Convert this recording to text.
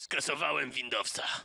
Skasowałem Windowsa.